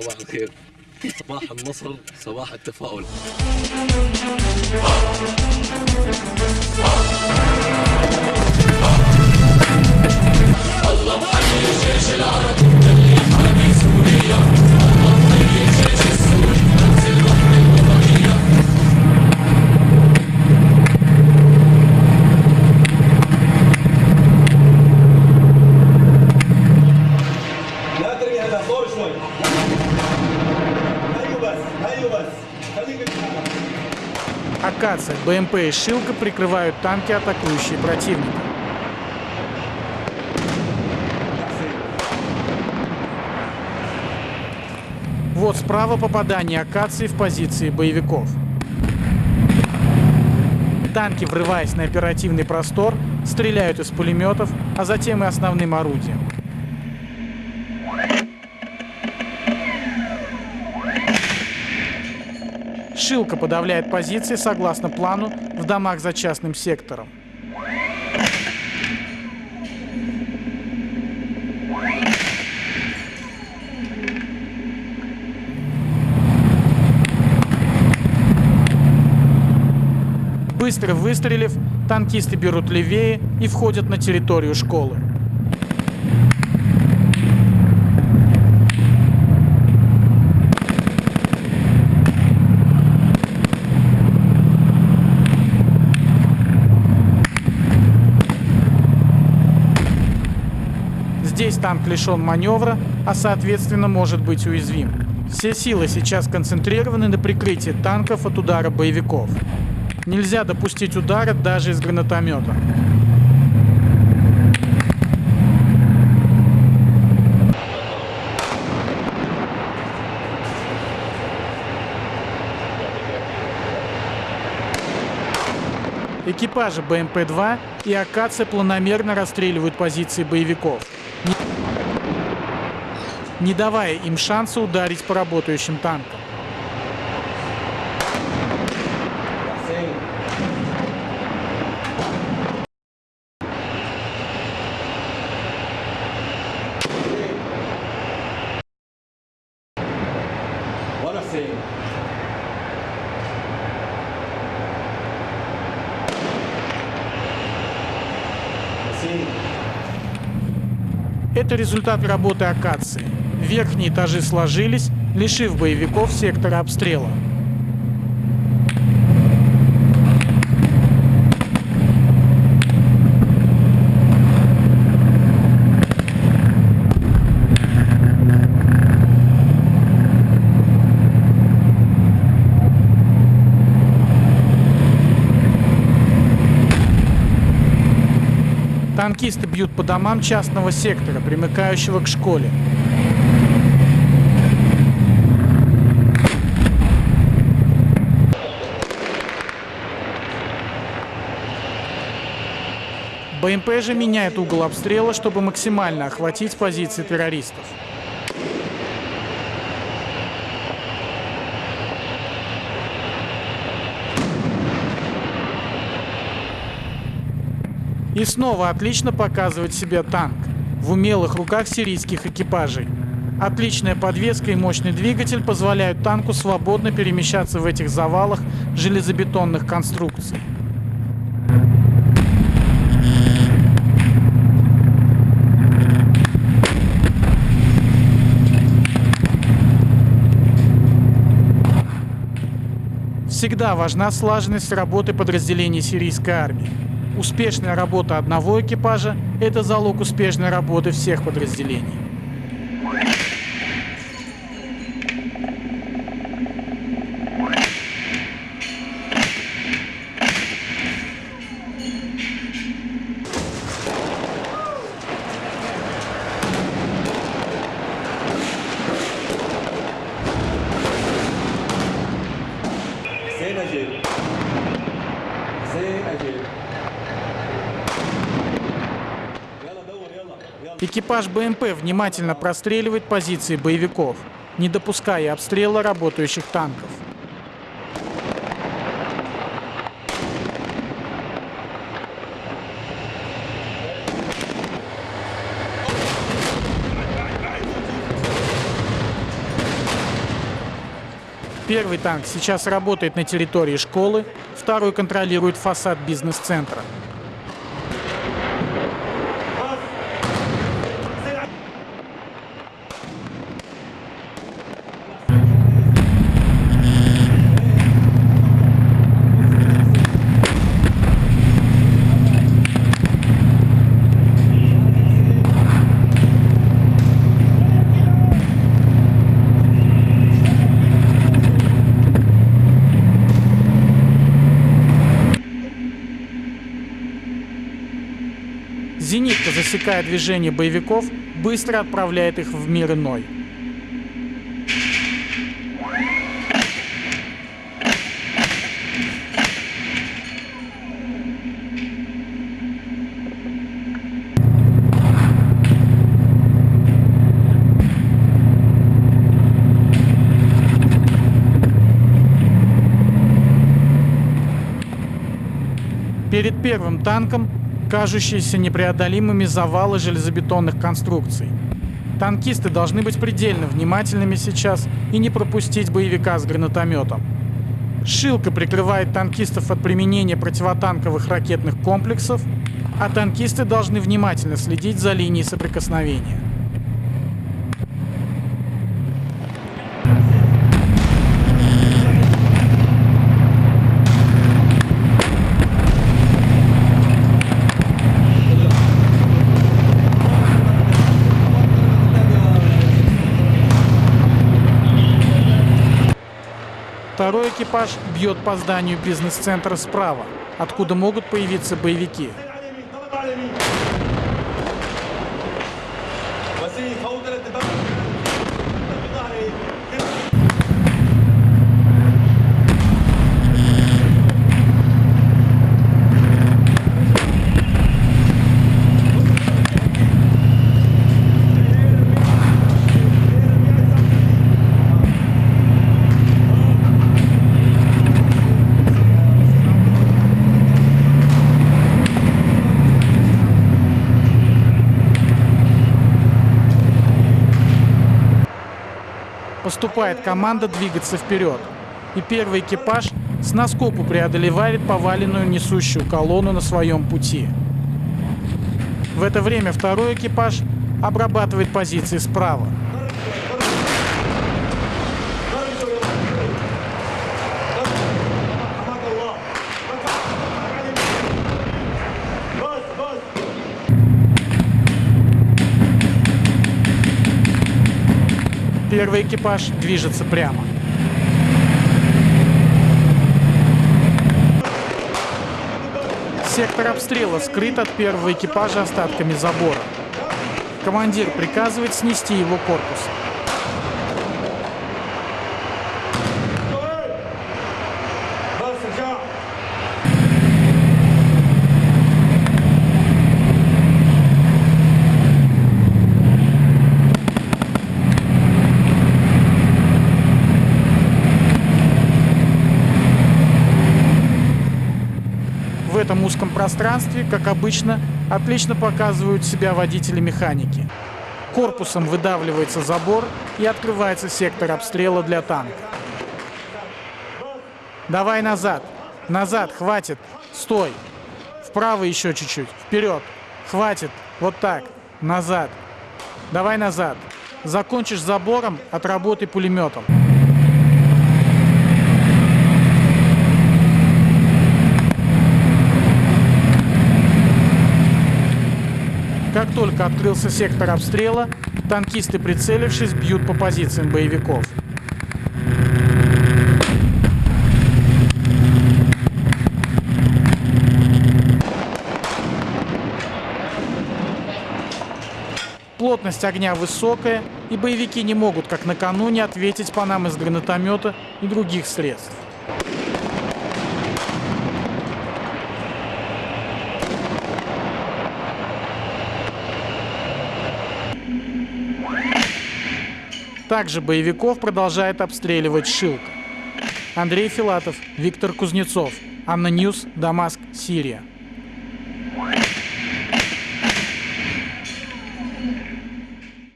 صباح الخير. صباح النصر صباح التفاؤل. الله الجيش العربي اللي سوريا Акация, БМП и Шилка прикрывают танки, атакующие противника. Вот справа попадание Акации в позиции боевиков. Танки, врываясь на оперативный простор, стреляют из пулеметов, а затем и основным орудием. Шилка подавляет позиции согласно плану в домах за частным сектором. Быстро выстрелив, танкисты берут левее и входят на территорию школы. Танк лишен маневра, а соответственно может быть уязвим. Все силы сейчас концентрированы на прикрытии танков от удара боевиков. Нельзя допустить удара даже из гранатомета. Экипажи БМП-2 и Акация планомерно расстреливают позиции боевиков, не давая им шанса ударить по работающим танкам. Это результат работы акации. Верхние этажи сложились, лишив боевиков сектора обстрела. Танкисты бьют по домам частного сектора, примыкающего к школе. БМП же меняет угол обстрела, чтобы максимально охватить позиции террористов. И снова отлично показывает себя танк в умелых руках сирийских экипажей. Отличная подвеска и мощный двигатель позволяют танку свободно перемещаться в этих завалах железобетонных конструкций. Всегда важна слаженность работы подразделений сирийской армии. Успешная работа одного экипажа – это залог успешной работы всех подразделений. Экипаж БМП внимательно простреливает позиции боевиков, не допуская обстрела работающих танков. Первый танк сейчас работает на территории школы, второй контролирует фасад бизнес-центра. Зенитка, засекая движение боевиков, быстро отправляет их в мир иной. Перед первым танком кажущиеся непреодолимыми завалы железобетонных конструкций. Танкисты должны быть предельно внимательными сейчас и не пропустить боевика с гранатометом. Шилка прикрывает танкистов от применения противотанковых ракетных комплексов, а танкисты должны внимательно следить за линией соприкосновения. Экипаж бьет по зданию бизнес-центра справа, откуда могут появиться боевики. Поступает команда двигаться вперед. И первый экипаж с наскоку преодолевает поваленную несущую колонну на своем пути. В это время второй экипаж обрабатывает позиции справа. Первый экипаж движется прямо. Сектор обстрела скрыт от первого экипажа остатками забора. Командир приказывает снести его корпус. Этом узком пространстве, как обычно, отлично показывают себя водители-механики. Корпусом выдавливается забор и открывается сектор обстрела для танка. Давай назад. Назад, хватит. Стой. Вправо еще чуть-чуть. Вперед. Хватит. Вот так. Назад. Давай назад. Закончишь забором, отработай пулеметом. Как только открылся сектор обстрела, танкисты, прицелившись, бьют по позициям боевиков. Плотность огня высокая, и боевики не могут, как накануне, ответить по нам из гранатомета и других средств. Также боевиков продолжает обстреливать Шилка. Андрей Филатов, Виктор Кузнецов, ANNA News, Дамаск, Сирия.